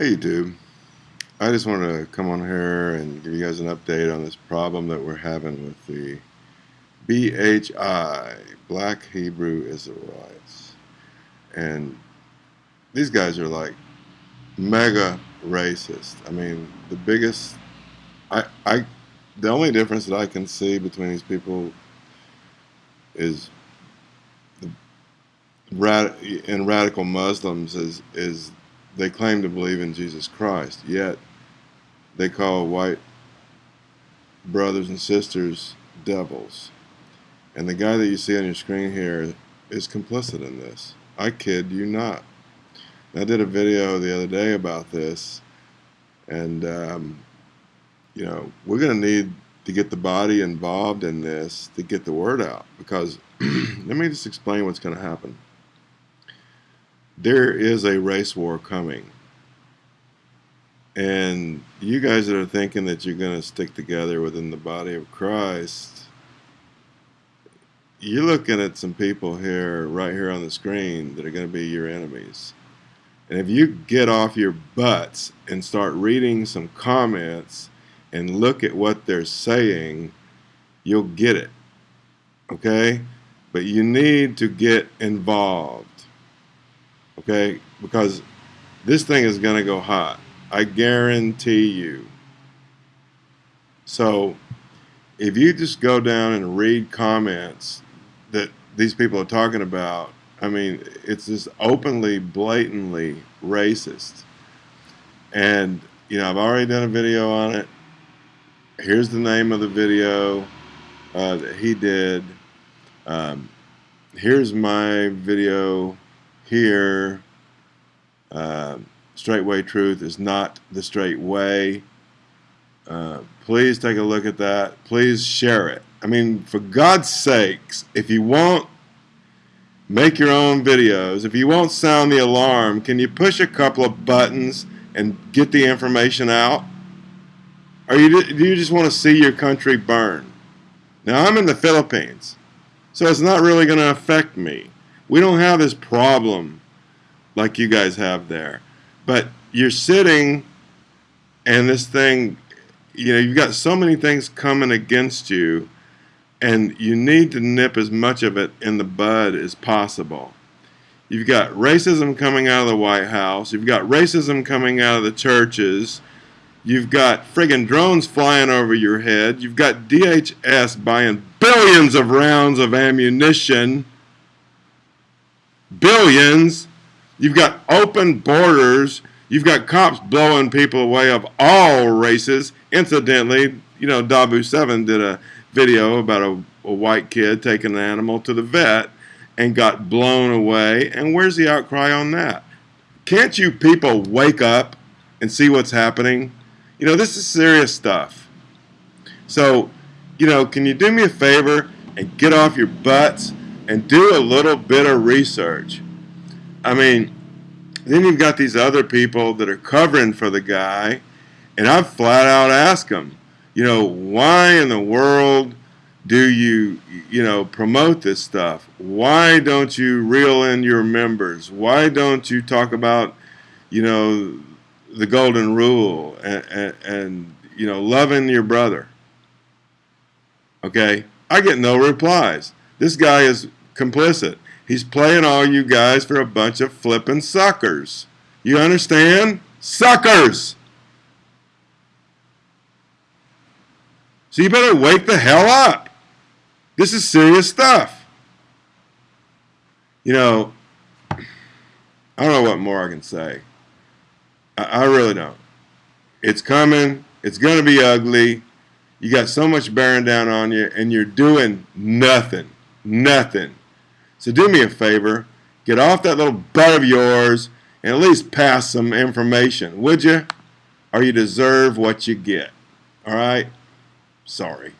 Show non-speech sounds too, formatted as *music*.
Hey YouTube, I just wanted to come on here and give you guys an update on this problem that we're having with the BHI, Black Hebrew Israelites. And these guys are like mega racist. I mean, the biggest, I, I, the only difference that I can see between these people is the rad, radical Muslims is, is they claim to believe in Jesus Christ, yet they call white brothers and sisters devils. And the guy that you see on your screen here is complicit in this. I kid you not. I did a video the other day about this, and um, you know we're going to need to get the body involved in this to get the word out. Because *clears throat* let me just explain what's going to happen there is a race war coming. And you guys that are thinking that you're going to stick together within the body of Christ, you're looking at some people here, right here on the screen, that are going to be your enemies. And if you get off your butts and start reading some comments and look at what they're saying, you'll get it. Okay? But you need to get involved okay? Because this thing is going to go hot. I guarantee you. So if you just go down and read comments that these people are talking about, I mean, it's just openly, blatantly racist. And, you know, I've already done a video on it. Here's the name of the video uh, that he did. Um, here's my video here, uh, straight truth is not the straight way. Uh, please take a look at that. Please share it. I mean, for God's sakes, if you won't make your own videos, if you won't sound the alarm, can you push a couple of buttons and get the information out? Or you, do you just want to see your country burn? Now, I'm in the Philippines, so it's not really going to affect me. We don't have this problem like you guys have there. But you're sitting and this thing, you know, you've got so many things coming against you and you need to nip as much of it in the bud as possible. You've got racism coming out of the White House. You've got racism coming out of the churches. You've got friggin' drones flying over your head. You've got DHS buying billions of rounds of ammunition billions. You've got open borders. You've got cops blowing people away of all races. Incidentally, you know, Dahboo7 did a video about a, a white kid taking an animal to the vet and got blown away. And where's the outcry on that? Can't you people wake up and see what's happening? You know, this is serious stuff. So, you know, can you do me a favor and get off your butts and do a little bit of research. I mean, then you've got these other people that are covering for the guy, and I've flat out asked them, you know, why in the world do you, you know, promote this stuff? Why don't you reel in your members? Why don't you talk about, you know, the golden rule and, and, and you know, loving your brother? Okay, I get no replies. This guy is complicit. He's playing all you guys for a bunch of flipping suckers. You understand? Suckers! So you better wake the hell up. This is serious stuff. You know, I don't know what more I can say. I, I really don't. It's coming. It's going to be ugly. You got so much bearing down on you, and you're doing nothing. Nothing. So do me a favor, get off that little butt of yours and at least pass some information, would you? Or you deserve what you get. All right? Sorry.